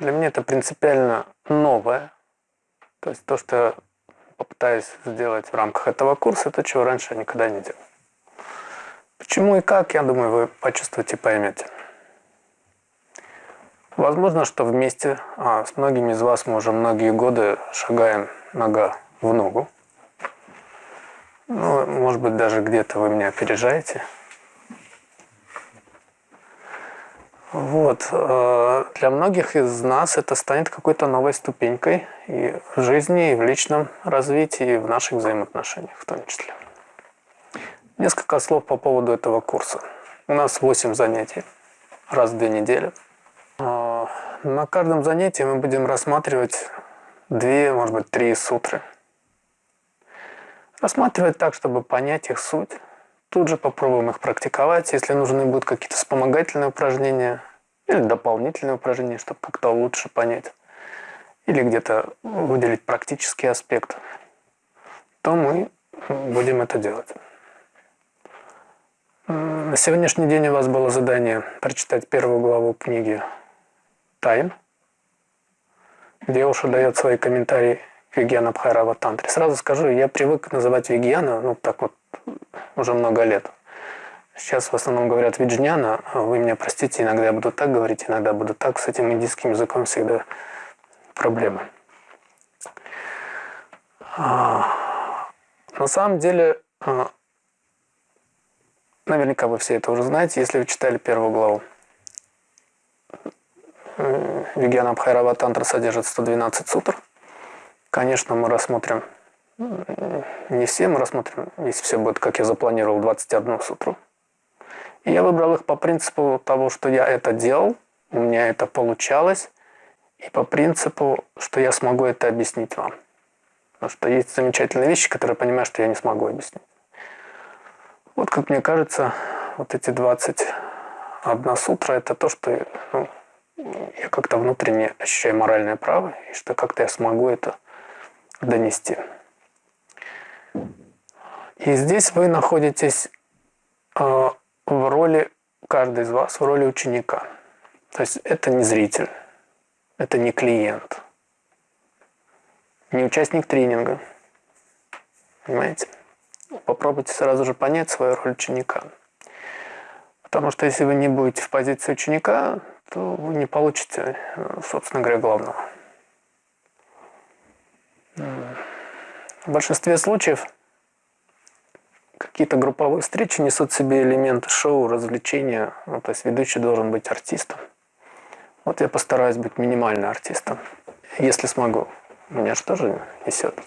Для меня это принципиально новое. То есть то, что я попытаюсь сделать в рамках этого курса, это чего раньше я никогда не делал. Почему и как, я думаю, вы почувствуете и поймете. Возможно, что вместе а, с многими из вас мы уже многие годы шагаем нога в ногу. Ну, может быть, даже где-то вы меня опережаете. Вот. Э, для многих из нас это станет какой-то новой ступенькой и в жизни, и в личном развитии, и в наших взаимоотношениях в том числе. Несколько слов по поводу этого курса. У нас 8 занятий раз в две недели. Э, на каждом занятии мы будем рассматривать две, может быть, три сутры. Рассматривать так, чтобы понять их суть, Тут же попробуем их практиковать. Если нужны будут какие-то вспомогательные упражнения или дополнительные упражнения, чтобы как-то лучше понять, или где-то выделить практический аспект, то мы будем это делать. На сегодняшний день у вас было задание прочитать первую главу книги «Тайн», где Оша дает свои комментарии к Вигьяна Бхайрава Тантре. Сразу скажу, я привык называть Вигьяна, ну так вот уже много лет. Сейчас в основном говорят виджняна, вы меня простите, иногда я буду так говорить, иногда буду так, с этим индийским языком всегда проблемы. А, на самом деле, а, наверняка вы все это уже знаете, если вы читали первую главу. Вигьяна Абхайрава Тантра содержит 112 сутр. Конечно, мы рассмотрим не все мы рассмотрим, если все будет, как я запланировал, 21 сутру. Я выбрал их по принципу того, что я это делал, у меня это получалось, и по принципу, что я смогу это объяснить вам. Потому что есть замечательные вещи, которые я понимаю, что я не смогу объяснить. Вот как мне кажется, вот эти 21 сутра – это то, что ну, я как-то внутренне ощущаю моральное право, и что как-то я смогу это донести. И здесь вы находитесь э, в роли, каждый из вас в роли ученика. То есть это не зритель, это не клиент, не участник тренинга. Понимаете? Попробуйте сразу же понять свою роль ученика. Потому что если вы не будете в позиции ученика, то вы не получите, э, собственно говоря, главного. В большинстве случаев какие-то групповые встречи несут в себе элементы шоу, развлечения. Ну, то есть ведущий должен быть артистом. Вот я постараюсь быть минимально артистом, если смогу. Меня же тоже несет.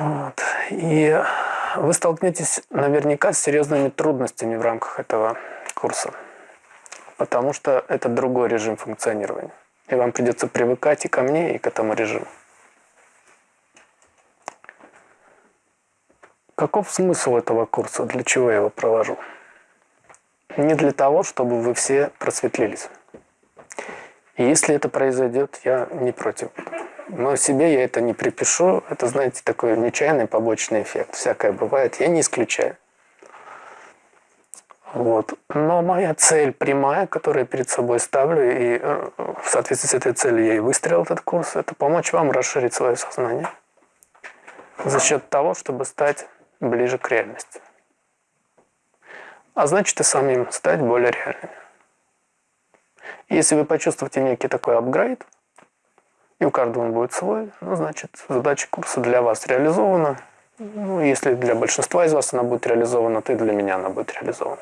Вот. И вы столкнетесь наверняка с серьезными трудностями в рамках этого курса, потому что это другой режим функционирования. И вам придется привыкать и ко мне, и к этому режиму. Каков смысл этого курса? Для чего я его провожу? Не для того, чтобы вы все просветлились. И если это произойдет, я не против. Но себе я это не припишу. Это, знаете, такой нечаянный побочный эффект. Всякое бывает. Я не исключаю. Вот. Но моя цель прямая, которую я перед собой ставлю, и э, в соответствии с этой целью я и выстрелил этот курс, это помочь вам расширить свое сознание за счет того, чтобы стать ближе к реальности. А значит и самим стать более реальными. Если вы почувствуете некий такой апгрейд, и у каждого он будет свой, ну, значит, задача курса для вас реализована. Ну, если для большинства из вас она будет реализована, то и для меня она будет реализована.